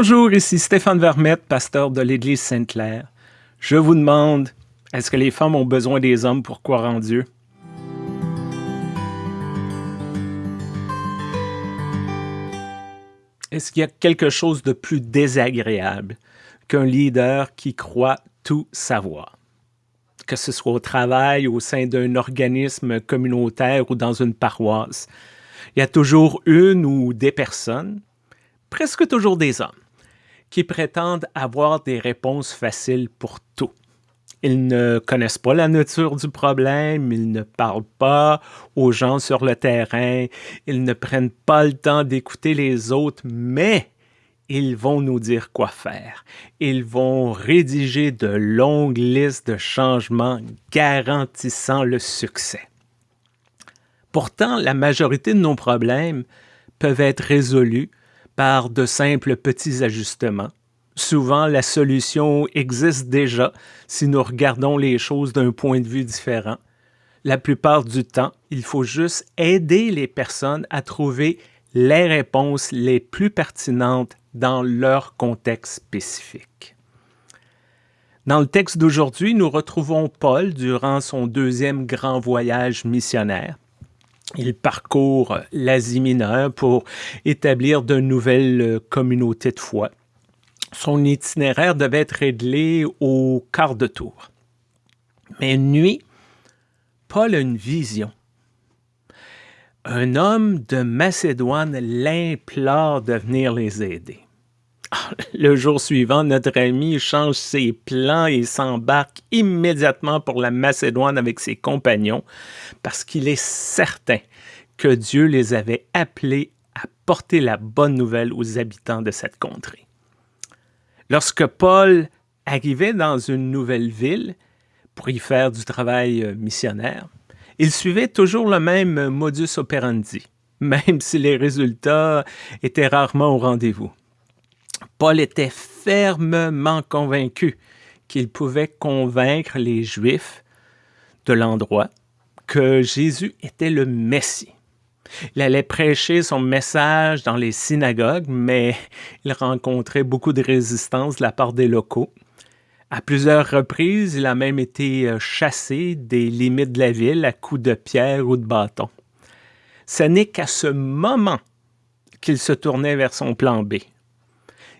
Bonjour, ici Stéphane Vermette, pasteur de l'Église Sainte-Claire. Je vous demande, est-ce que les femmes ont besoin des hommes pour croire en Dieu? Est-ce qu'il y a quelque chose de plus désagréable qu'un leader qui croit tout savoir? Que ce soit au travail, au sein d'un organisme communautaire ou dans une paroisse, il y a toujours une ou des personnes, presque toujours des hommes, qui prétendent avoir des réponses faciles pour tout. Ils ne connaissent pas la nature du problème, ils ne parlent pas aux gens sur le terrain, ils ne prennent pas le temps d'écouter les autres, mais ils vont nous dire quoi faire. Ils vont rédiger de longues listes de changements garantissant le succès. Pourtant, la majorité de nos problèmes peuvent être résolus par de simples petits ajustements. Souvent, la solution existe déjà si nous regardons les choses d'un point de vue différent. La plupart du temps, il faut juste aider les personnes à trouver les réponses les plus pertinentes dans leur contexte spécifique. Dans le texte d'aujourd'hui, nous retrouvons Paul durant son deuxième grand voyage missionnaire. Il parcourt l'Asie mineure pour établir de nouvelles euh, communautés de foi. Son itinéraire devait être réglé au quart de tour. Mais une nuit, Paul a une vision. Un homme de Macédoine l'implore de venir les aider. Le jour suivant, notre ami change ses plans et s'embarque immédiatement pour la Macédoine avec ses compagnons parce qu'il est certain que Dieu les avait appelés à porter la bonne nouvelle aux habitants de cette contrée. Lorsque Paul arrivait dans une nouvelle ville pour y faire du travail euh, missionnaire, il suivait toujours le même modus operandi, même si les résultats étaient rarement au rendez-vous. Paul était fermement convaincu qu'il pouvait convaincre les Juifs de l'endroit que Jésus était le Messie. Il allait prêcher son message dans les synagogues, mais il rencontrait beaucoup de résistance de la part des locaux. À plusieurs reprises, il a même été euh, chassé des limites de la ville à coups de pierre ou de bâton. Ce n'est qu'à ce moment qu'il se tournait vers son plan B,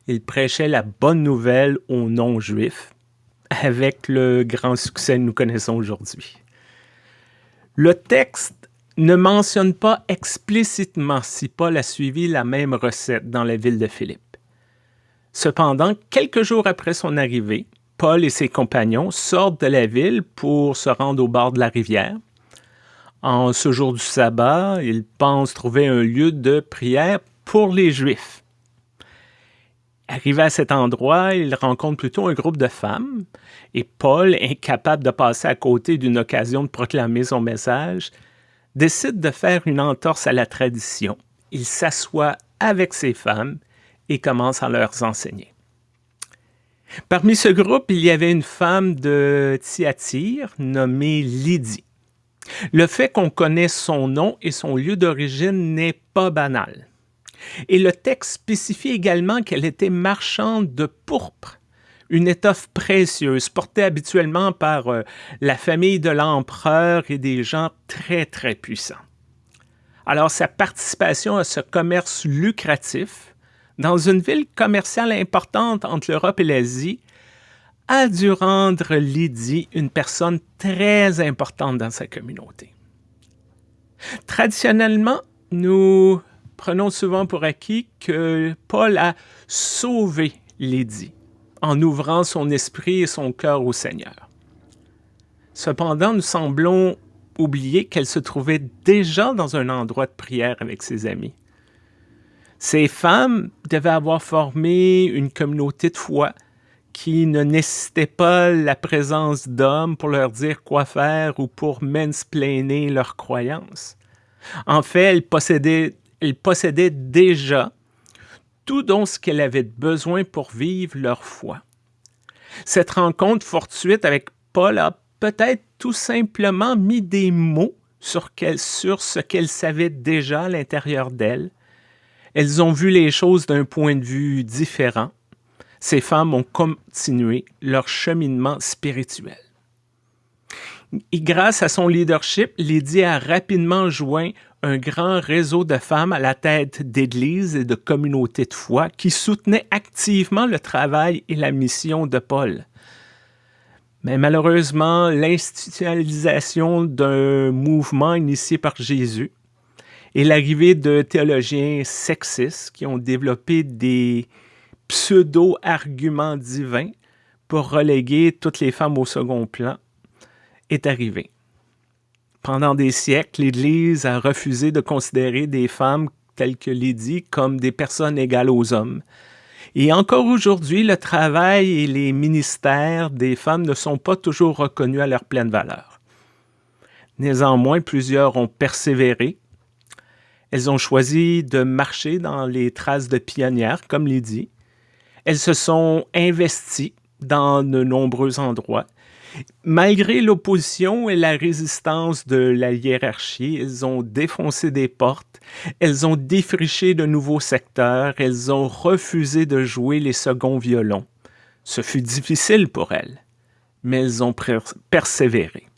il prêchait la bonne nouvelle aux non-juifs avec le grand succès que nous connaissons aujourd'hui. Le texte ne mentionne pas explicitement si Paul a suivi la même recette dans la ville de Philippe. Cependant, quelques jours après son arrivée, Paul et ses compagnons sortent de la ville pour se rendre au bord de la rivière. En ce jour du sabbat, ils pensent trouver un lieu de prière pour les Juifs. Arrivé à cet endroit, il rencontre plutôt un groupe de femmes et Paul, incapable de passer à côté d'une occasion de proclamer son message, décide de faire une entorse à la tradition. Il s'assoit avec ces femmes et commence à leur enseigner. Parmi ce groupe, il y avait une femme de Thyatire nommée Lydie. Le fait qu'on connaisse son nom et son lieu d'origine n'est pas banal. Et le texte spécifie également qu'elle était marchande de pourpre, une étoffe précieuse portée habituellement par euh, la famille de l'empereur et des gens très, très puissants. Alors sa participation à ce commerce lucratif dans une ville commerciale importante entre l'Europe et l'Asie a dû rendre Lydie une personne très importante dans sa communauté. Traditionnellement, nous prenons souvent pour acquis que Paul a sauvé Lydie en ouvrant son esprit et son cœur au Seigneur. Cependant, nous semblons oublier qu'elle se trouvait déjà dans un endroit de prière avec ses amis. Ces femmes devaient avoir formé une communauté de foi qui ne nécessitait pas la présence d'hommes pour leur dire quoi faire ou pour mansplainer leurs croyances. En fait, elles possédaient elle possédait déjà tout dont ce qu'elle avait besoin pour vivre leur foi. Cette rencontre fortuite avec Paul a peut-être tout simplement mis des mots sur, sur ce qu'elle savait déjà à l'intérieur d'elle, Elles ont vu les choses d'un point de vue différent. Ces femmes ont continué leur cheminement spirituel. Et grâce à son leadership, Lydie a rapidement joint un grand réseau de femmes à la tête d'églises et de communautés de foi qui soutenaient activement le travail et la mission de Paul. Mais malheureusement, l'institutionnalisation d'un mouvement initié par Jésus et l'arrivée de théologiens sexistes qui ont développé des pseudo-arguments divins pour reléguer toutes les femmes au second plan est arrivée. Pendant des siècles, l'Église a refusé de considérer des femmes telles que Lydie comme des personnes égales aux hommes. Et encore aujourd'hui, le travail et les ministères des femmes ne sont pas toujours reconnus à leur pleine valeur. Néanmoins, plusieurs ont persévéré. Elles ont choisi de marcher dans les traces de pionnières, comme Lydie. Elles se sont investies dans de nombreux endroits Malgré l'opposition et la résistance de la hiérarchie, elles ont défoncé des portes, elles ont défriché de nouveaux secteurs, elles ont refusé de jouer les seconds violons. Ce fut difficile pour elles, mais elles ont persévéré.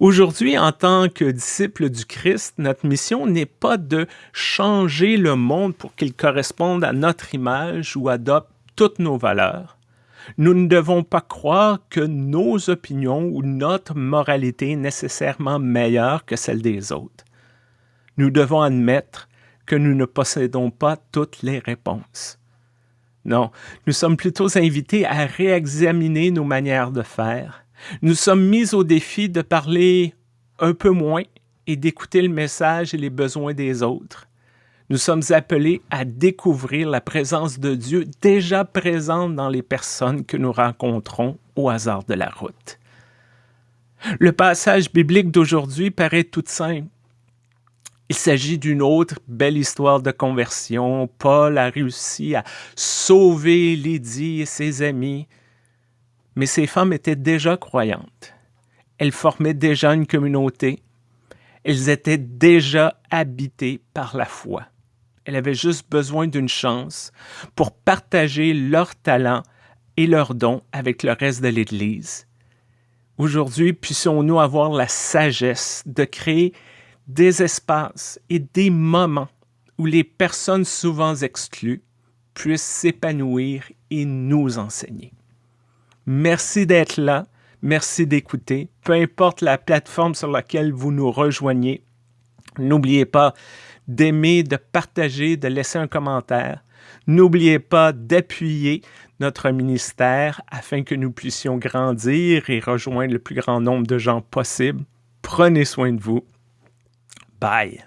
Aujourd'hui, en tant que disciples du Christ, notre mission n'est pas de changer le monde pour qu'il corresponde à notre image ou adopte toutes nos valeurs, nous ne devons pas croire que nos opinions ou notre moralité est nécessairement meilleure que celle des autres. Nous devons admettre que nous ne possédons pas toutes les réponses. Non, nous sommes plutôt invités à réexaminer nos manières de faire. Nous sommes mis au défi de parler un peu moins et d'écouter le message et les besoins des autres. Nous sommes appelés à découvrir la présence de Dieu déjà présente dans les personnes que nous rencontrons au hasard de la route. Le passage biblique d'aujourd'hui paraît tout simple. Il s'agit d'une autre belle histoire de conversion. Paul a réussi à sauver Lydie et ses amis, mais ces femmes étaient déjà croyantes. Elles formaient déjà une communauté. Elles étaient déjà habitées par la foi. Elle avait juste besoin d'une chance pour partager leurs talents et leurs dons avec le reste de l'Église. Aujourd'hui, puissions-nous avoir la sagesse de créer des espaces et des moments où les personnes souvent exclues puissent s'épanouir et nous enseigner. Merci d'être là, merci d'écouter, peu importe la plateforme sur laquelle vous nous rejoignez. N'oubliez pas d'aimer, de partager, de laisser un commentaire. N'oubliez pas d'appuyer notre ministère afin que nous puissions grandir et rejoindre le plus grand nombre de gens possible. Prenez soin de vous. Bye.